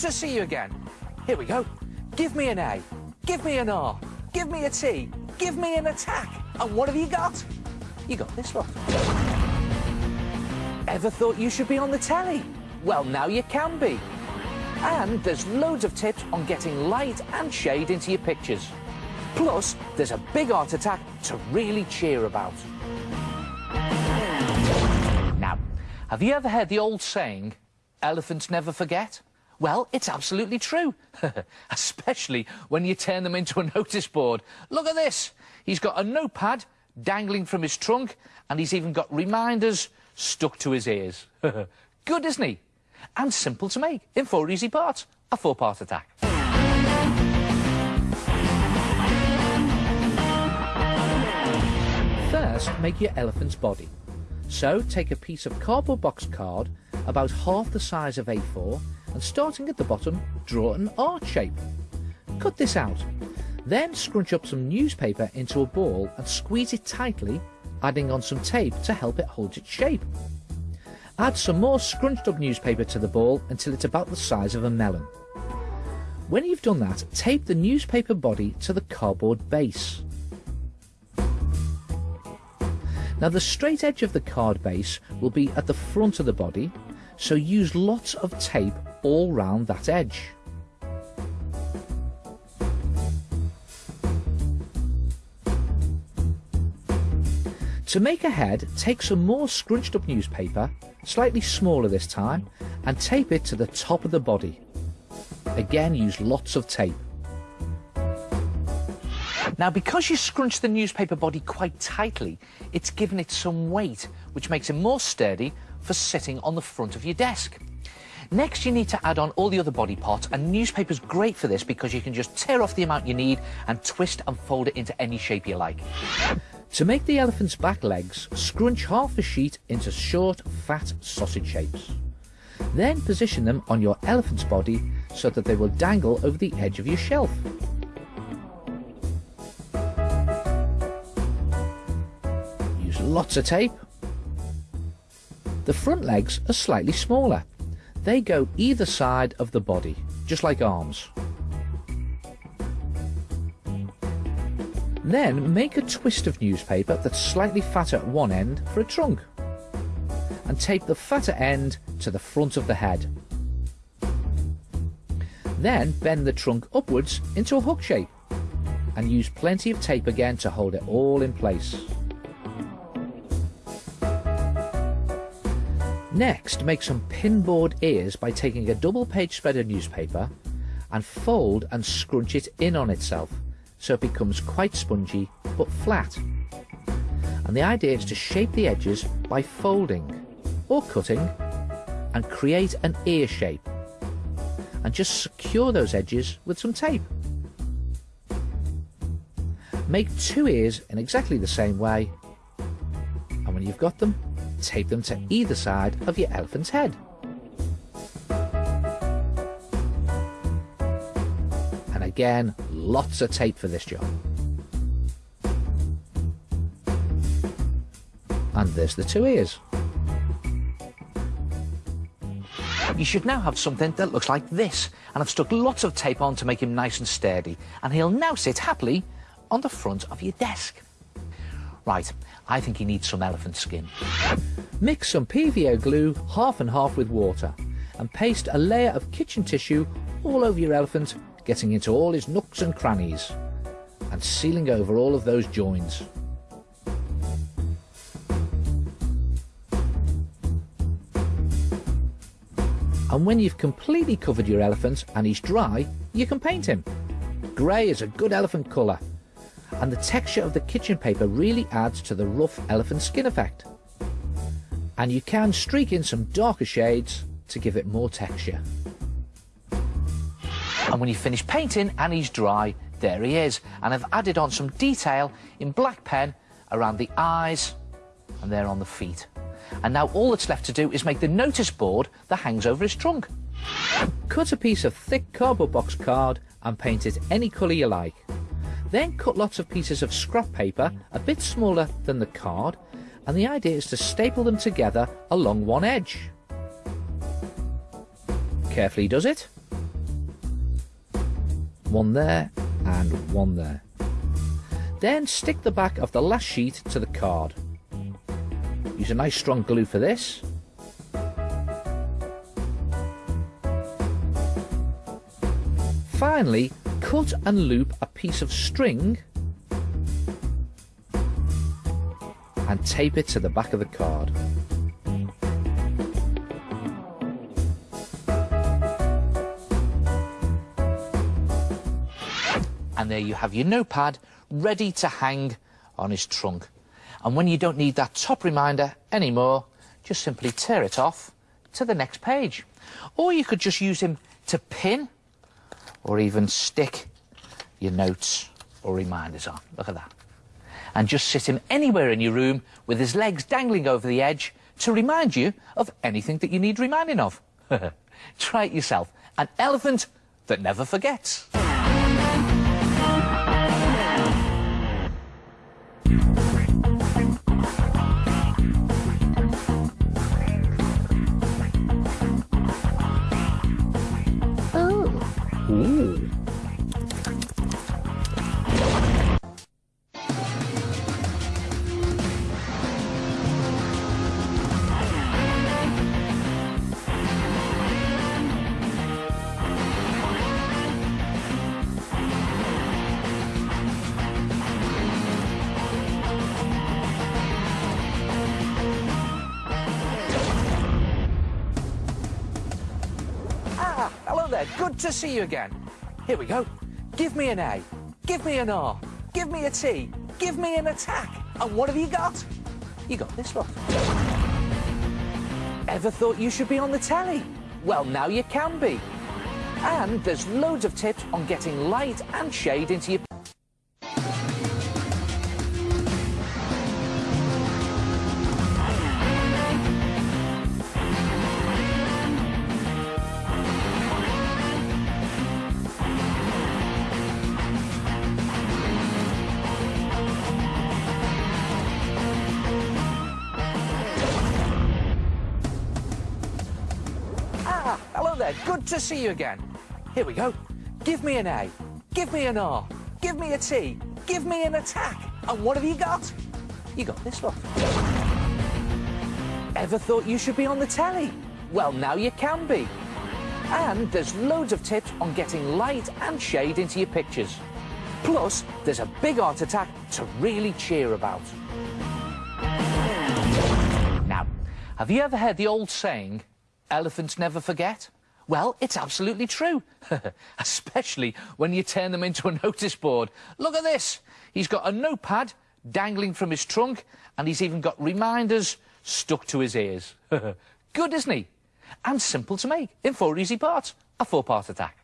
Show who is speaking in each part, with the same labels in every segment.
Speaker 1: to see you again. Here we go. Give me an A, give me an R, give me a T, give me an attack. And what have you got? You got this lot. Ever thought you should be on the telly? Well, now you can be. And there's loads of tips on getting light and shade into your pictures. Plus, there's a big art attack to really cheer about. Now, have you ever heard the old saying, elephants never forget? Well, it's absolutely true, especially when you turn them into a notice board. Look at this. He's got a notepad dangling from his trunk, and he's even got reminders stuck to his ears. Good, isn't he? And simple to make in four easy parts. A four-part attack. First, make your elephant's body. So, take a piece of cardboard box card about half the size of A4 and starting at the bottom, draw an arch shape. Cut this out. Then scrunch up some newspaper into a ball and squeeze it tightly, adding on some tape to help it hold its shape. Add some more scrunched up newspaper to the ball until it's about the size of a melon. When you've done that, tape the newspaper body to the cardboard base. Now the straight edge of the card base will be at the front of the body, so use lots of tape all round that edge. To make a head, take some more scrunched up newspaper, slightly smaller this time, and tape it to the top of the body. Again, use lots of tape. Now, because you scrunch the newspaper body quite tightly, it's given it some weight, which makes it more sturdy for sitting on the front of your desk. Next, you need to add on all the other body parts, and newspaper's great for this because you can just tear off the amount you need and twist and fold it into any shape you like. To make the elephant's back legs, scrunch half a sheet into short, fat sausage shapes. Then position them on your elephant's body so that they will dangle over the edge of your shelf. Use lots of tape. The front legs are slightly smaller. They go either side of the body, just like arms. Then make a twist of newspaper that's slightly fatter at one end for a trunk. And tape the fatter end to the front of the head. Then bend the trunk upwards into a hook shape and use plenty of tape again to hold it all in place. Next, make some pinboard ears by taking a double page spread of newspaper and fold and scrunch it in on itself so it becomes quite spongy but flat. And the idea is to shape the edges by folding or cutting and create an ear shape and just secure those edges with some tape. Make two ears in exactly the same way and when you've got them, tape them to either side of your elephant's head. And again, lots of tape for this job. And there's the two ears. You should now have something that looks like this, and I've stuck lots of tape on to make him nice and sturdy, and he'll now sit happily on the front of your desk. Right, I think he needs some elephant skin. Mix some PVA glue half and half with water, and paste a layer of kitchen tissue all over your elephant getting into all his nooks and crannies and sealing over all of those joins. And when you've completely covered your elephant and he's dry, you can paint him. Grey is a good elephant colour, and the texture of the kitchen paper really adds to the rough elephant skin effect. And you can streak in some darker shades to give it more texture. And when you finish painting and he's dry, there he is. And I've added on some detail in black pen around the eyes and there on the feet. And now all that's left to do is make the notice board that hangs over his trunk. Cut a piece of thick cardboard box card and paint it any colour you like. Then cut lots of pieces of scrap paper a bit smaller than the card and the idea is to staple them together along one edge. Carefully does it one there, and one there. Then stick the back of the last sheet to the card. Use a nice strong glue for this. Finally, cut and loop a piece of string and tape it to the back of the card. And there you have your notepad ready to hang on his trunk. And when you don't need that top reminder anymore, just simply tear it off to the next page. Or you could just use him to pin or even stick your notes or reminders on. Look at that. And just sit him anywhere in your room with his legs dangling over the edge to remind you of anything that you need reminding of. Try it yourself. An elephant that never forgets. See you again. Here we go. Give me an A. Give me an R. Give me a T. Give me an attack. And what have you got? You got this one. Ever thought you should be on the telly? Well, now you can be. And there's loads of tips on getting light and shade into your see you again. Here we go. Give me an A. Give me an R. Give me a T. Give me an attack. And what have you got? You got this one. Ever thought you should be on the telly? Well, now you can be. And there's loads of tips on getting light and shade into your pictures. Plus, there's a big art attack to really cheer about. Now, have you ever heard the old saying, elephants never forget? Well, it's absolutely true, especially when you turn them into a notice board. Look at this. He's got a notepad dangling from his trunk, and he's even got reminders stuck to his ears. Good, isn't he? And simple to make in four easy parts. A four-part attack.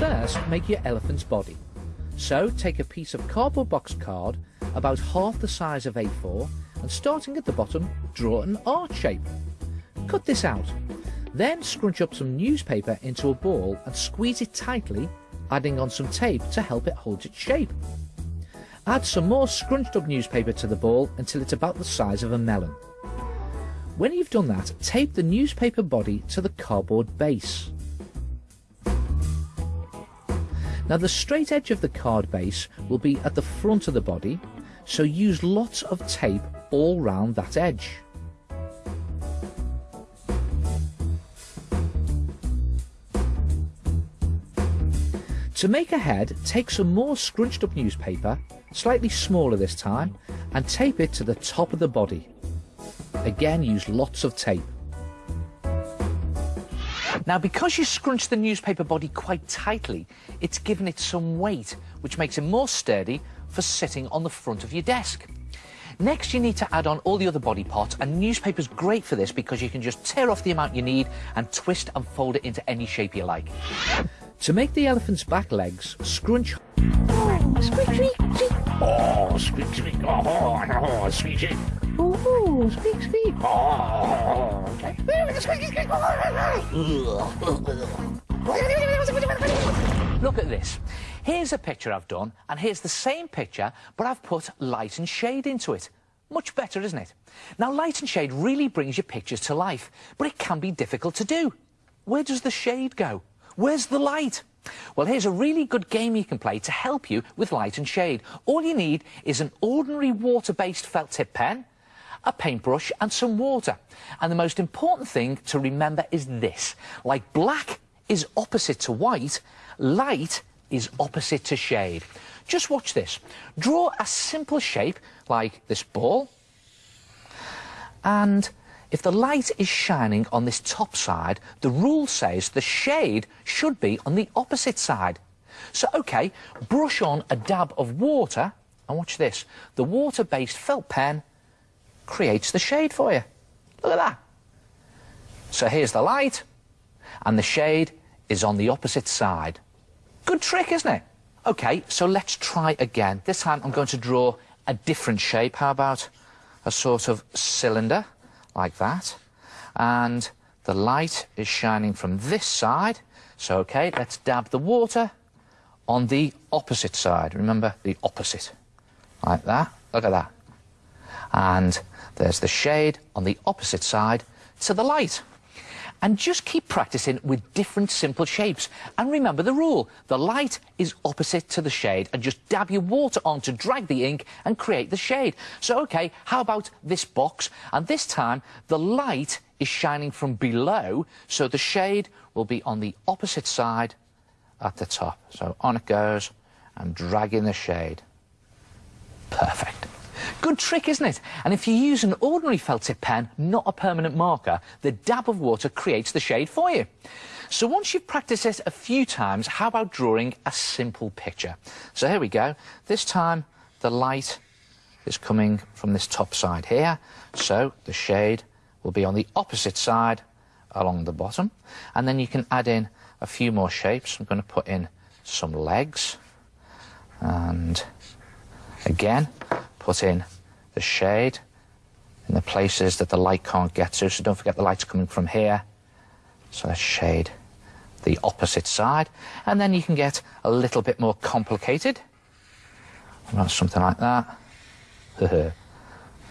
Speaker 1: First, make your elephant's body. So, take a piece of cardboard box card about half the size of A4 and starting at the bottom, draw an arch shape. Cut this out. Then scrunch up some newspaper into a ball and squeeze it tightly, adding on some tape to help it hold its shape. Add some more scrunched up newspaper to the ball until it's about the size of a melon. When you've done that, tape the newspaper body to the cardboard base. Now the straight edge of the card base will be at the front of the body, so use lots of tape all round that edge. To make a head, take some more scrunched up newspaper, slightly smaller this time, and tape it to the top of the body. Again, use lots of tape. Now, because you scrunch the newspaper body quite tightly, it's given it some weight, which makes it more sturdy for sitting on the front of your desk. Next, you need to add on all the other body parts, and newspaper's great for this because you can just tear off the amount you need and twist and fold it into any shape you like. To make the elephant's back legs, scrunch...
Speaker 2: Oh, squeak, squeak, squeak.
Speaker 3: Oh, squeak, squeak. Oh, oh, squeak, squeak.
Speaker 2: Oh, squeak, squeak.
Speaker 3: Oh, okay.
Speaker 1: Look at this. Here's a picture I've done, and here's the same picture, but I've put light and shade into it. Much better, isn't it? Now, light and shade really brings your pictures to life, but it can be difficult to do. Where does the shade go? Where's the light? Well, here's a really good game you can play to help you with light and shade. All you need is an ordinary water-based felt tip pen, a paintbrush and some water. And the most important thing to remember is this. Like black is opposite to white, light is opposite to shade. Just watch this. Draw a simple shape like this ball. And if the light is shining on this top side, the rule says the shade should be on the opposite side. So, OK, brush on a dab of water, and watch this. The water-based felt pen creates the shade for you. Look at that. So here's the light, and the shade is on the opposite side. Good trick, isn't it? OK, so let's try again. This time I'm going to draw a different shape. How about a sort of cylinder, like that? And the light is shining from this side. So, OK, let's dab the water on the opposite side. Remember, the opposite. Like that. Look at that. And there's the shade on the opposite side to the light. And just keep practicing with different simple shapes. And remember the rule, the light is opposite to the shade and just dab your water on to drag the ink and create the shade. So, OK, how about this box? And this time, the light is shining from below, so the shade will be on the opposite side at the top. So on it goes, and dragging the shade. Perfect. Good trick, isn't it? And if you use an ordinary felt tip pen, not a permanent marker, the dab of water creates the shade for you. So once you've practiced this a few times, how about drawing a simple picture? So here we go. This time, the light is coming from this top side here. So the shade will be on the opposite side along the bottom. And then you can add in a few more shapes. I'm going to put in some legs. And again, put in the shade in the places that the light can't get to. So don't forget the light's coming from here. So let's shade the opposite side. And then you can get a little bit more complicated. Something like that.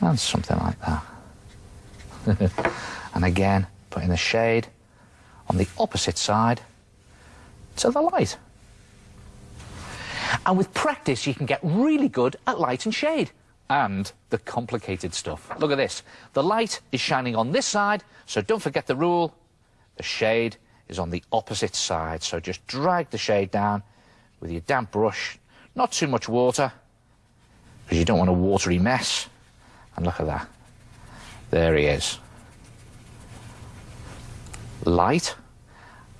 Speaker 1: and something like that. and again, putting the shade on the opposite side to the light. And with practice, you can get really good at light and shade and the complicated stuff. Look at this. The light is shining on this side, so don't forget the rule. The shade is on the opposite side, so just drag the shade down with your damp brush. Not too much water, because you don't want a watery mess. And look at that. There he is. Light,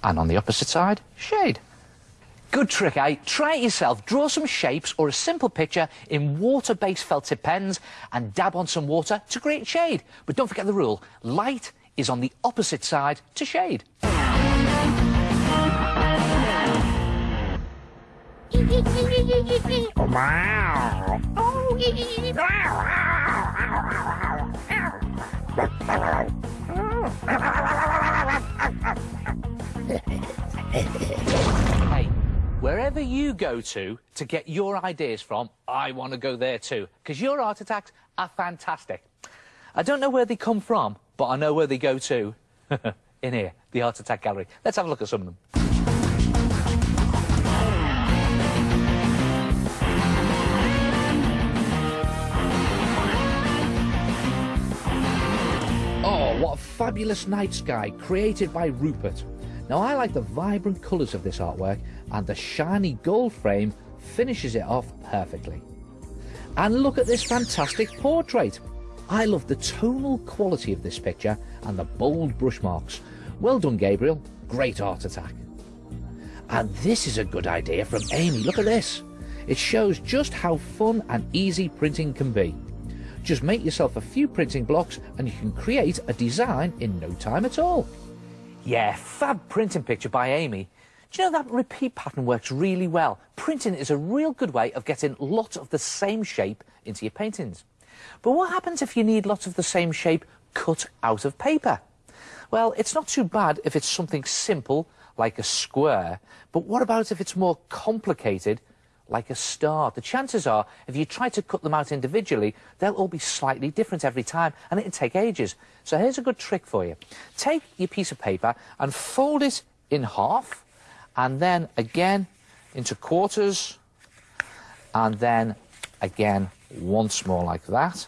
Speaker 1: and on the opposite side, shade. Good trick, eh? Try it yourself. Draw some shapes or a simple picture in water-based felt tip pens and dab on some water to create shade. But don't forget the rule. Light is on the opposite side to shade. Wherever you go to to get your ideas from, I want to go there too, because your art attacks are fantastic. I don't know where they come from, but I know where they go to. In here, the Art Attack Gallery. Let's have a look at some of them. Oh, what a fabulous night sky created by Rupert. Now, I like the vibrant colours of this artwork, and the shiny gold frame finishes it off perfectly. And look at this fantastic portrait. I love the tonal quality of this picture and the bold brush marks. Well done, Gabriel. Great art attack. And this is a good idea from Amy. Look at this. It shows just how fun and easy printing can be. Just make yourself a few printing blocks and you can create a design in no time at all. Yeah, fab printing picture by Amy. Do you know that repeat pattern works really well? Printing is a real good way of getting lots of the same shape into your paintings. But what happens if you need lots of the same shape cut out of paper? Well, it's not too bad if it's something simple like a square, but what about if it's more complicated like a star. The chances are, if you try to cut them out individually, they'll all be slightly different every time, and it'll take ages. So here's a good trick for you. Take your piece of paper and fold it in half, and then again into quarters, and then again once more like that.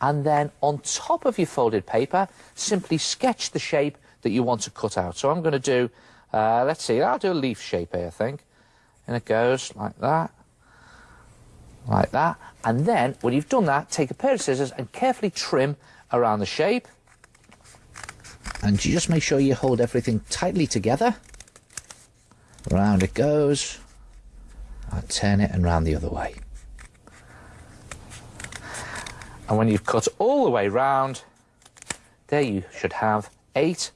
Speaker 1: And then on top of your folded paper, simply sketch the shape that you want to cut out. So I'm going to do, uh, let's see, I'll do a leaf shape here, I think. And it goes like that, like that. And then, when you've done that, take a pair of scissors and carefully trim around the shape. And you just make sure you hold everything tightly together. Round it goes. I turn it and round the other way. And when you've cut all the way round, there you should have eight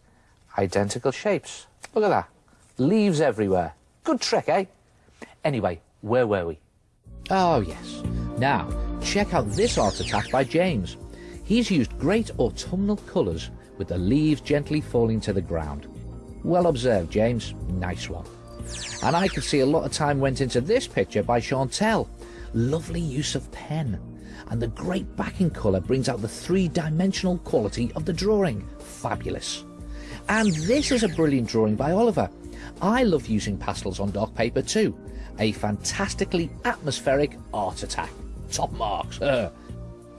Speaker 1: identical shapes. Look at that. Leaves everywhere. Good trick, eh? Anyway, where were we? Oh, yes. Now, check out this art attack by James. He's used great autumnal colours with the leaves gently falling to the ground. Well observed, James. Nice one. And I can see a lot of time went into this picture by Chantel. Lovely use of pen. And the great backing colour brings out the three-dimensional quality of the drawing. Fabulous. And this is a brilliant drawing by Oliver. I love using pastels on dark paper too. A fantastically atmospheric art attack. Top marks. Uh.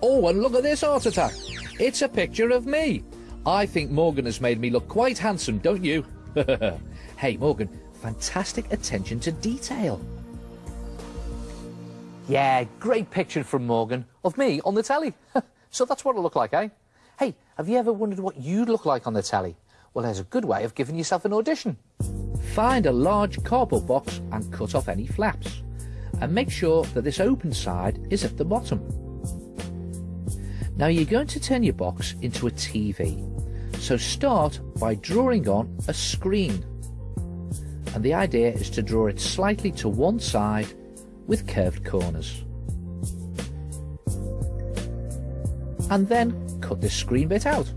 Speaker 1: Oh, and look at this art attack. It's a picture of me. I think Morgan has made me look quite handsome, don't you? hey, Morgan, fantastic attention to detail. Yeah, great picture from Morgan of me on the telly. so that's what I look like, eh? Hey, have you ever wondered what you'd look like on the telly? Well, there's a good way of giving yourself an audition. Find a large cardboard box and cut off any flaps. And make sure that this open side is at the bottom. Now you're going to turn your box into a TV. So start by drawing on a screen. And the idea is to draw it slightly to one side with curved corners. And then cut this screen bit out.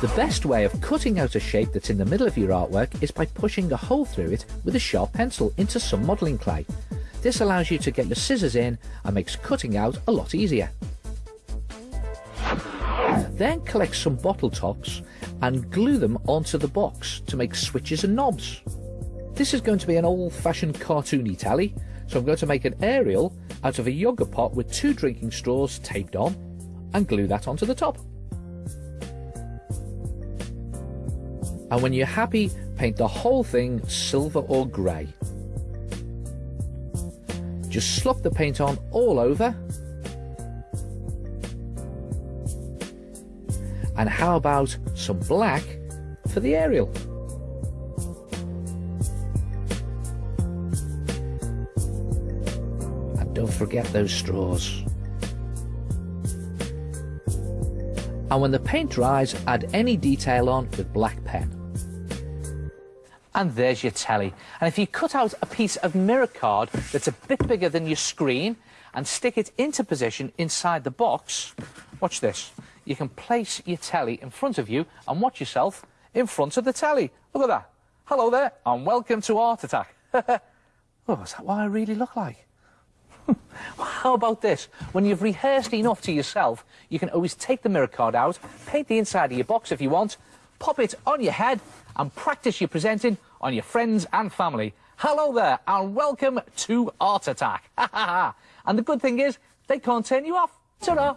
Speaker 1: The best way of cutting out a shape that's in the middle of your artwork is by pushing a hole through it with a sharp pencil into some modelling clay. This allows you to get your scissors in and makes cutting out a lot easier. Then collect some bottle tops and glue them onto the box to make switches and knobs. This is going to be an old-fashioned cartoony tally, so I'm going to make an aerial out of a yogurt pot with two drinking straws taped on and glue that onto the top. And when you're happy, paint the whole thing silver or grey. Just slop the paint on all over. And how about some black for the aerial? And don't forget those straws. And when the paint dries, add any detail on with black pen. And there's your telly. And if you cut out a piece of mirror card that's a bit bigger than your screen and stick it into position inside the box, watch this. You can place your telly in front of you and watch yourself in front of the telly. Look at that. Hello there and welcome to Art Attack. oh, is that what I really look like? How about this? When you've rehearsed enough to yourself, you can always take the mirror card out, paint the inside of your box if you want, pop it on your head and practice your presenting on your friends and family. Hello there and welcome to Art Attack. and the good thing is, they can't turn you off. Ta-da!